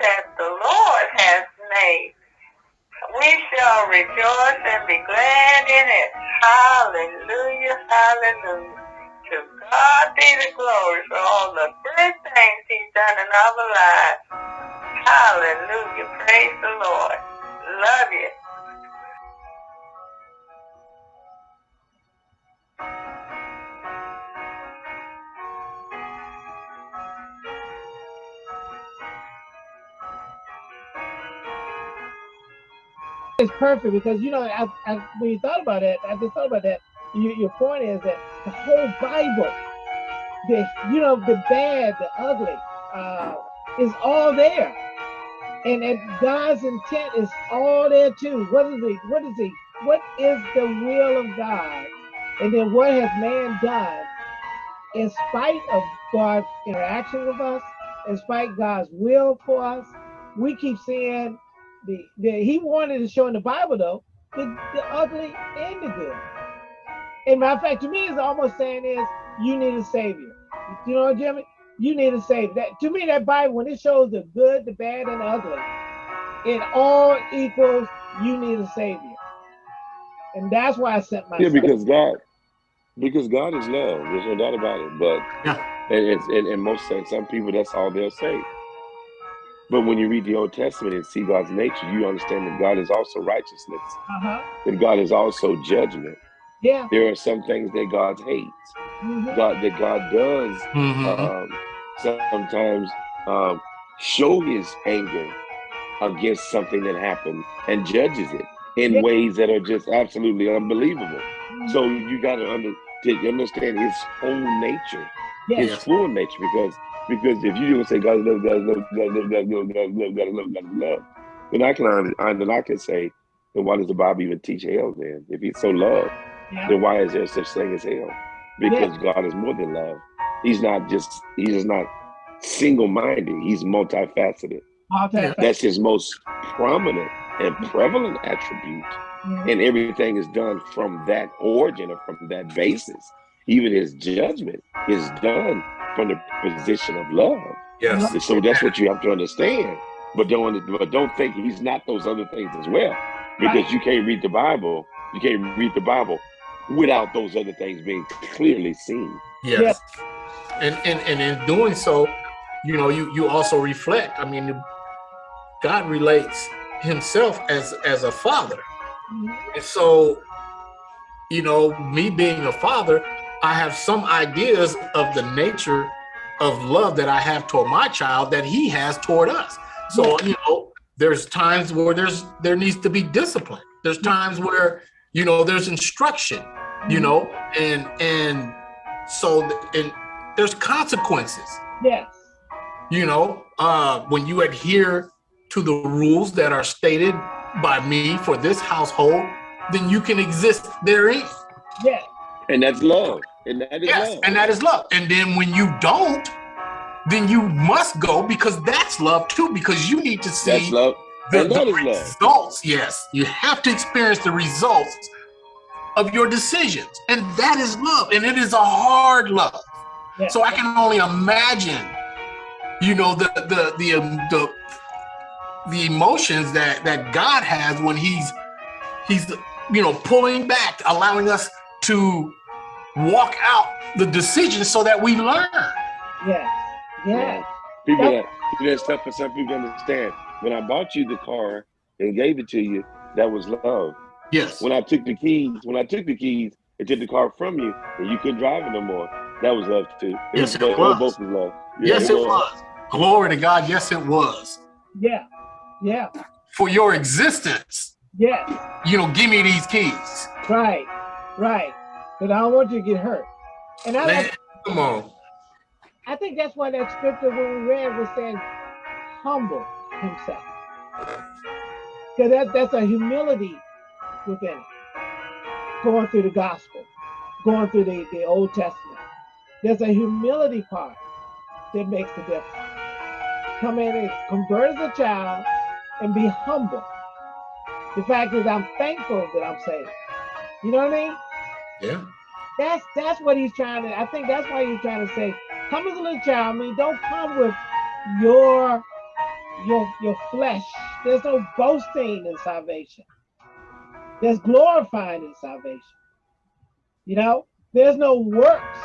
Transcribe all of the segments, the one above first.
that the Lord has made. We shall rejoice and be glad in it. Hallelujah, hallelujah. To God be the glory for all the good things he's done in our lives. Hallelujah, praise the Lord. Love you. It's perfect because you know, I, I, when you thought about it, I just thought about that. You, your point is that the whole Bible, the you know, the bad, the ugly, uh, is all there, and, and God's intent is all there too. What is the what is the what is the will of God, and then what has man done in spite of God's interaction with us, in spite God's will for us? We keep seeing the, the he wanted to show in the Bible though the, the ugly and the good. And matter of fact, to me, it's almost saying is you need a savior. You know, what, Jimmy, you need a savior. That to me, that Bible when it shows the good, the bad, and the ugly, it all equals you need a savior. And that's why I sent my yeah, because God, because God is love. There's no doubt about it. But yeah, and, and, and most some people that's all they'll say. But when you read the Old Testament and see God's nature, you understand that God is also righteousness. Uh -huh. That God is also judgment. Yeah. There are some things that God hates. Mm -hmm. God that God does mm -hmm. um, sometimes um, show his anger against something that happened and judges it in yeah. ways that are just absolutely unbelievable. Mm -hmm. So you got to under, understand his own nature, yeah. his full nature, because because if you don't say God love, God love, God love, God love, God love, God love, God love, then I can then I can say, then why does the Bible even teach hell then? If he's so yeah. then why is there such thing as hell? Because yeah. God is more than love. He's not just he's just not single-minded. He's multifaceted. multifaceted. That's his most prominent and prevalent attribute. And everything is done from that origin or from that basis. Even his judgment is done from the position of love. Yes. So that's what you have to understand. But don't but don't think he's not those other things as well. Because right. you can't read the Bible, you can't read the Bible without those other things being clearly seen. Yes. yes. And, and and in doing so, you know, you you also reflect. I mean, God relates himself as as a father. Mm -hmm. And so, you know, me being a father, I have some ideas of the nature of love that I have toward my child that he has toward us. So, hmm. you know, there's times where there's there needs to be discipline. There's hmm. times where, you know, there's instruction, you hmm. know, and and so and there's consequences. Yes. You know, uh, when you adhere to the rules that are stated by me for this household, then you can exist therein. Yes. And that's love. And that is yes, love. And that is love. And then when you don't, then you must go because that's love too, because you need to see that's love. the, the results. Love. Yes, you have to experience the results of your decisions. And that is love. And it is a hard love. Yeah. So I can only imagine, you know, the the the um, the the emotions that that God has when he's he's you know pulling back, allowing us to walk out the decision so that we learn. Yes. Yes. People that people that's tough for some people to understand. When I bought you the car and gave it to you, that was love. Yes. When I took the keys, when I took the keys and took the car from you and you couldn't drive it no more, that was love too. It yes, was, it was. Both was love. Yeah, yes, it, was. was. Glory to God. Yes, it was. Yeah. Yeah. For your existence. Yes. You know, give me these keys. Right. Right because I don't want you to get hurt. And I Man, like, come on. I think that's why that scripture when we read was saying humble himself. Because that, that's a humility within it. Going through the gospel, going through the, the Old Testament. There's a humility part that makes the difference. Come in and convert as a child and be humble. The fact is I'm thankful that I'm saved. You know what I mean? Yeah. That's that's what he's trying to. I think that's why he's trying to say, come as a little child. I mean, don't come with your your your flesh. There's no boasting in salvation. There's glorifying in salvation. You know, there's no works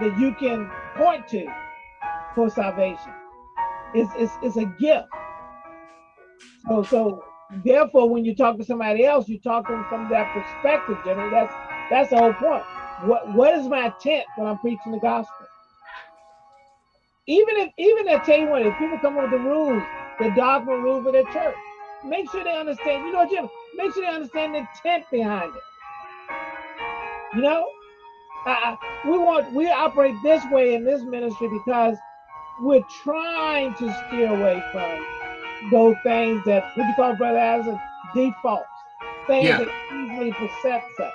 that you can point to for salvation. It's it's it's a gift. So so therefore, when you talk to somebody else, you talk to them from that perspective, Jimmy. That's that's the whole point. What what is my intent when I'm preaching the gospel? Even if even I tell you what, if people come up with the rules, the dogma rules of their church, make sure they understand. You know, Jim, make sure they understand the intent behind it. You know, uh, we want we operate this way in this ministry because we're trying to steer away from those things that what you call brother as a default things yeah. that easily besets us.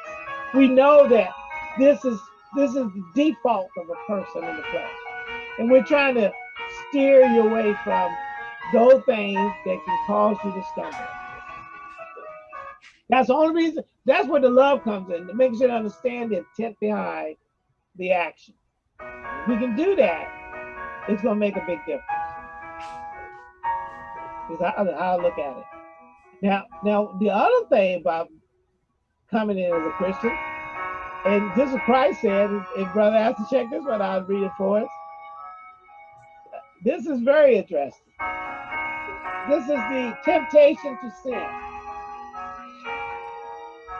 We know that this is this is the default of a person in the flesh, and we're trying to steer you away from those things that can cause you to stumble. That's the only reason. That's where the love comes in to make sure to understand the intent behind the action. If we can do that, it's going to make a big difference. Is how, how I look at it. Now, now the other thing about coming in as a Christian, and this is Christ said, and brother has to check this one out, read it for us. This is very interesting. This is the temptation to sin.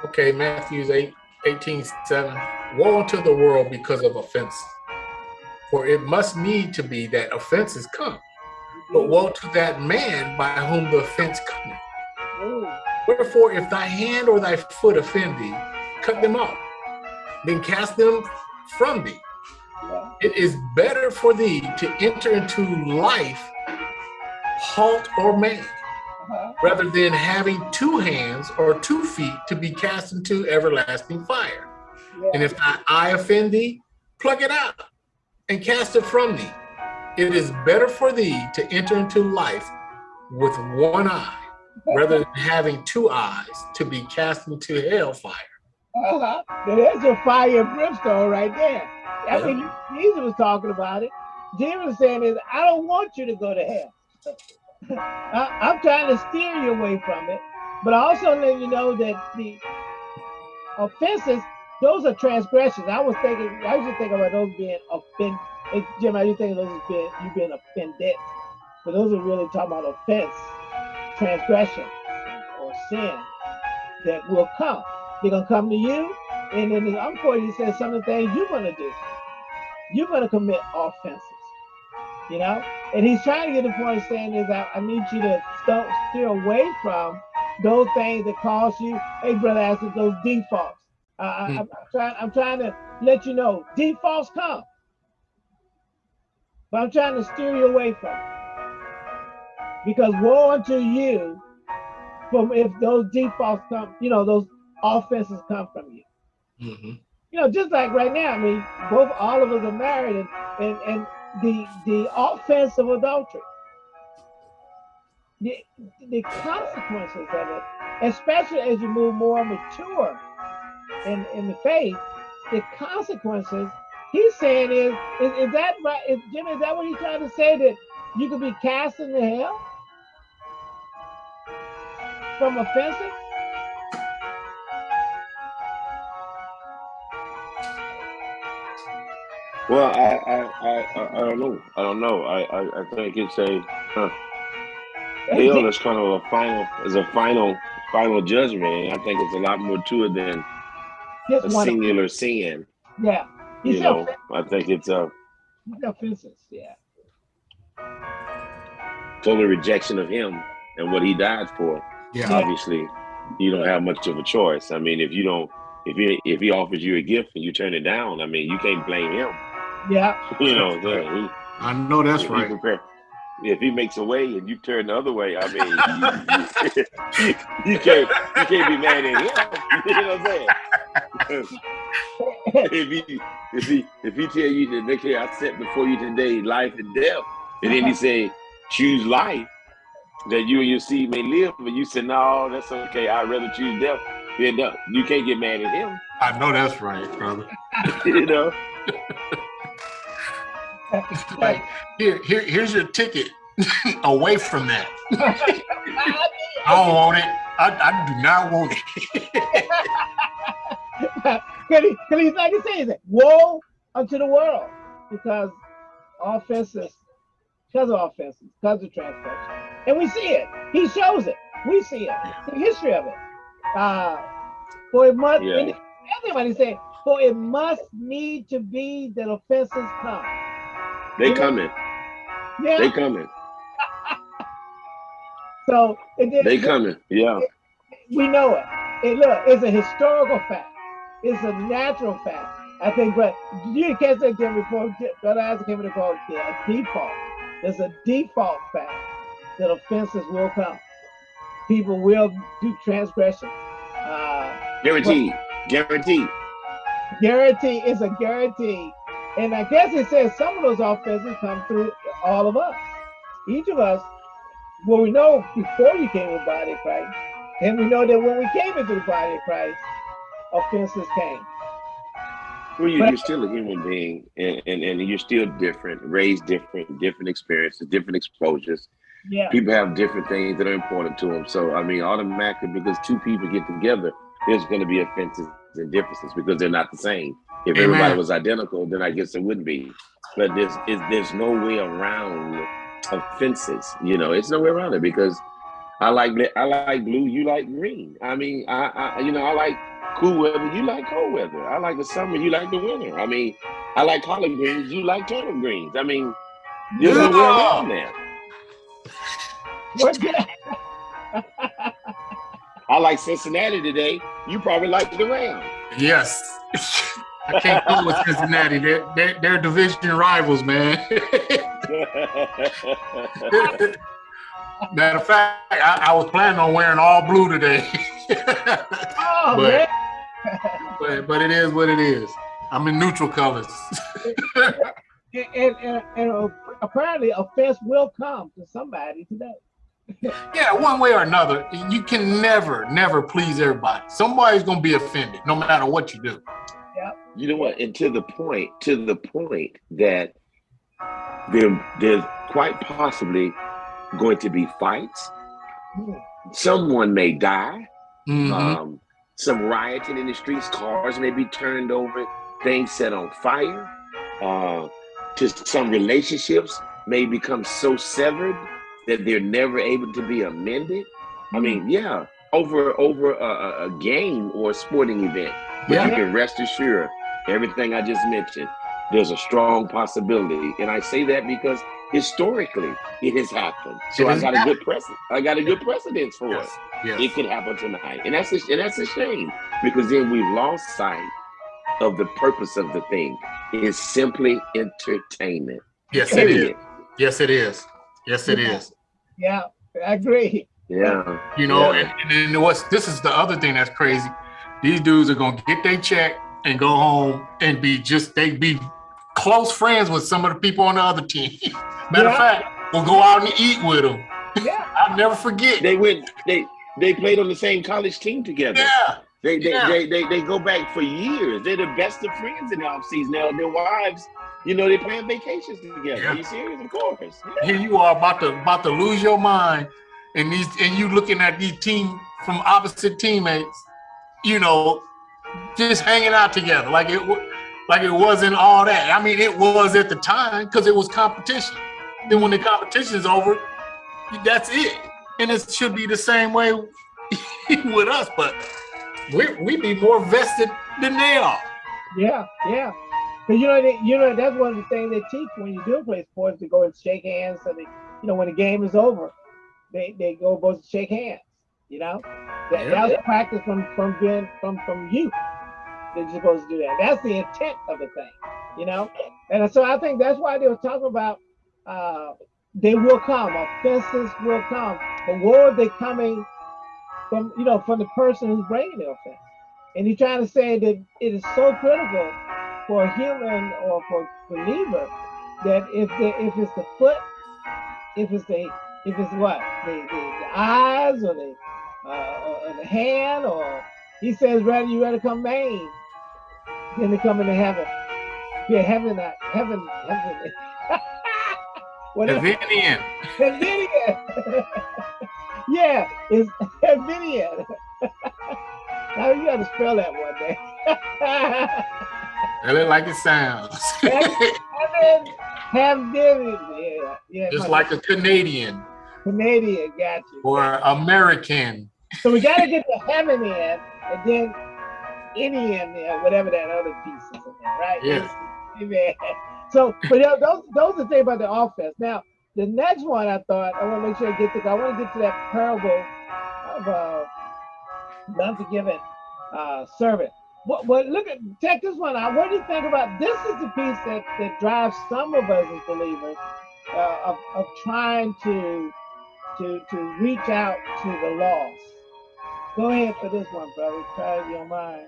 Okay, Matthew's 8, 18, 7. Woe unto the world because of offense. For it must need to be that offenses come. But woe to that man by whom the offense cometh. Wherefore, if thy hand or thy foot offend thee, cut them off, then cast them from thee. It is better for thee to enter into life halt or maimed, rather than having two hands or two feet to be cast into everlasting fire. Yeah. And if thy eye offend thee, pluck it out and cast it from thee. It is better for thee to enter into life with one eye rather than having two eyes to be cast into hellfire. Uh-huh. There's your fire and brimstone right there. I yeah. mean, Jesus was talking about it. Jesus was saying is, I don't want you to go to hell. I, am trying to steer you away from it, but I also let you know that the offenses, those are transgressions. I was thinking, I used to think about those being offended. Jim, I used to think those as being you being offended, but those are really talking about offense, transgression, or sin that will come. They're gonna come to you, and then the unquote he says some of the things you're gonna do. You're gonna commit offenses you know? And he's trying to get the point of saying is that I need you to st steer away from those things that cause you, hey, brother, as those defaults. Uh, hmm. I, am trying, I'm trying to let you know defaults come. But I'm trying to steer you away from it. Because woe unto you from if those defaults come, you know, those offenses come from you. Mm -hmm. You know, just like right now, I mean, both all of us are married and and, and the the offense of adultery. The, the consequences of it, especially as you move more mature in, in the faith, the consequences he's saying is, is, is that right? Is, Jimmy, is that what he's trying to say? That you could be cast into hell from offenses? Well, I, I, I, I don't know. I don't know. I, I, I think it's a huh. hell is kind of a final is a final final judgment. I think it's a lot more to it than a singular sin. Yeah. You know, I think it's a offenses. Yeah. Total rejection of him and what he died for. Yeah. Obviously, you don't have much of a choice. I mean, if you don't, if he if he offers you a gift and you turn it down, I mean, you can't blame him. Yeah. You know, he, I know that's right. If he makes a way and you turn the other way, I mean, you, you, you, can't you can't be mad at him. You know what I'm saying? if he if he if he tell you that next year I set before you today life and death, and then he say choose life that you and your seed may live, but you said no, that's okay. I'd rather choose death. Then you can't get mad at him. I know that's right, brother. you know like here, here, here's your ticket. away from that. I don't want it. I, I do not want it. Cause he, cause he's like he says, woe unto the world because offenses, because of offenses, because of transgression. And we see it. He shows it. We see it. The history of it. Uh, for it must, yeah. everybody say, for it must need to be that offenses come. They you coming. Yeah. They coming. so it, they coming. Yeah. It, we know it. it. Look, it's a historical fact. It's a natural fact. I think, but you can't say Jim report. Brother Isaac came to call it a default. There's a default fact that offenses will come. People will do transgressions. Uh, guarantee. Guarantee. Guarantee is a guarantee. And I guess it says some of those offenses come through all of us. Each of us, well, we know before you came in the body of Christ, and we know that when we came into the body of Christ, offenses came. Well, you, are still a human being, and, and, and you're still different, raised different, different experiences, different exposures. Yeah. People have different things that are important to them. So, I mean, automatically, because two people get together, there's going to be offenses and differences because they're not the same. If Amen. everybody was identical, then I guess it wouldn't be. But there's there's no way around offenses. You know, it's no way around it because I like I like blue, you like green. I mean, I, I you know I like cool weather, you like cold weather. I like the summer, you like the winter. I mean, I like collard greens, you like turnip greens. I mean, there's no way around that. I like Cincinnati today. You probably like the Rams. Yes. I can't go with Cincinnati. They're, they're, they're division rivals, man. Matter of fact, I, I, was planning on wearing all blue today. oh, but, man. but but it is what it is. I'm in neutral colors. and, and, and, and uh, apparently offense will come to somebody today. Yeah, one way or another, you can never, never please everybody. Somebody's gonna be offended, no matter what you do. Yeah. You know what? And to the point, to the point that there, there's quite possibly going to be fights. Mm. Someone may die. Mm -hmm. um, some rioting in the streets. Cars may be turned over. Things set on fire. Uh, to some relationships may become so severed that they're never able to be amended. I mean, mm. yeah, over over a, a game or a sporting event. But yeah. you can rest assured, everything I just mentioned, there's a strong possibility. And I say that because historically it has happened. So I got a good precedent. I got a good precedence for yes. it. Yes. It could happen tonight, and that's a, and that's a shame because then we've lost sight of the purpose of the thing. It's simply entertainment. Yes, Period. it is. Yes, it is. Yes, it yeah. is. Yeah, I agree. Yeah. You know, yeah. And, and what's this is the other thing that's crazy. These dudes are gonna get their check and go home and be just they be close friends with some of the people on the other team. Matter yeah. of fact, we'll go out and eat with them. Yeah. I'll never forget. They went, they they played on the same college team together. Yeah. They they, yeah. they, they, they go back for years. They're the best of friends in the offseason. Now their wives, you know, they plan vacations together. Yeah. Are you serious? Of course. Yeah. Here you are about to about to lose your mind. And these and you looking at these team from opposite teammates, you know, just hanging out together. Like it like it wasn't all that. I mean, it was at the time because it was competition. Then when the competition is over, that's it. And it should be the same way with us, but we we be more vested than they are. Yeah, yeah. Cause you know, they, you know, that's one of the things they teach when you do play sports to go and shake hands. So they, you know, when the game is over, they they go both to shake hands. You know, that, yeah. that was practice from from being from from youth they're supposed to do that. That's the intent of the thing, you know? And so I think that's why they were talking about uh, they will come, offenses will come. But where are they coming from, you know, from the person who's bringing the offense? And he's trying to say that it is so critical for a human or for a believer that if the if it's the foot, if it's the if it's what the the, the eyes or the uh, or the hand or he says rather you rather come main then to come into heaven. Yeah, heaven, uh, heaven, heaven. Whatever. Havinian. yeah, it's Havinian. now you got to spell that one day. Tell it like it sounds. Havinian. Yeah, yeah. Just like a Canadian. Canadian, got you. Or American. So we got to get the heaven in, and then any in there, whatever that other piece is in there, right? Yeah. Amen. So, but yeah, those those are the thing about the offense. Now, the next one I thought I want to make sure I get to. I want to get to that parable of uh, the unforgiven uh, servant. But, but look at check this one out. What do you think about this? Is the piece that that drives some of us as believers uh, of of trying to to to reach out to the lost. Go ahead for this one, brother. Try your mind.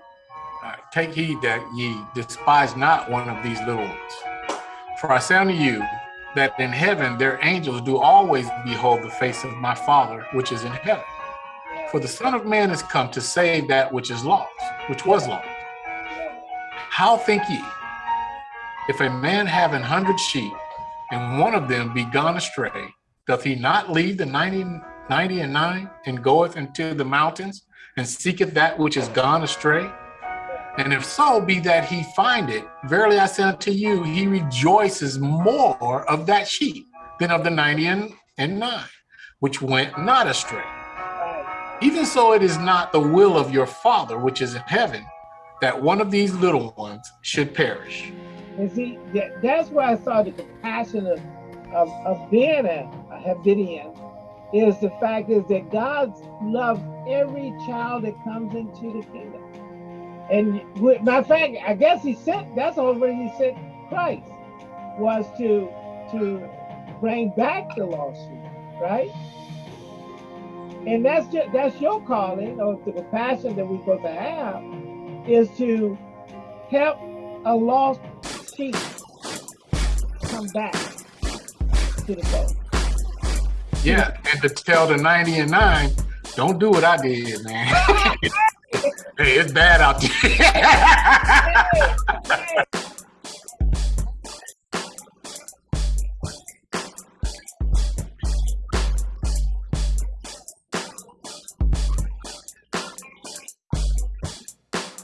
Right, take heed that ye despise not one of these little ones. For I say unto you that in heaven their angels do always behold the face of my Father which is in heaven. For the Son of Man is come to save that which is lost, which was lost. How think ye? If a man have an hundred sheep, and one of them be gone astray, doth he not leave the 90, 90 and nine and goeth into the mountains and seeketh that which is gone astray? And if so be that he find it, verily I say unto you, he rejoices more of that sheep than of the 90 and, and nine, which went not astray. Even so, it is not the will of your Father, which is in heaven, that one of these little ones should perish. And see, that, that's where I saw the compassion of, of, of being a, a Havidian, is the fact is that God loves every child that comes into the kingdom. And matter of fact, I guess he sent, that's reason he sent Christ, was to to bring back the lost sheep, right? And that's just, that's your calling, or the compassion that we're supposed to have, is to help a lost sheep come back to the fold. Yeah, and to tell the 90 and 9, don't do what I did, man. Hey, it's bad out there.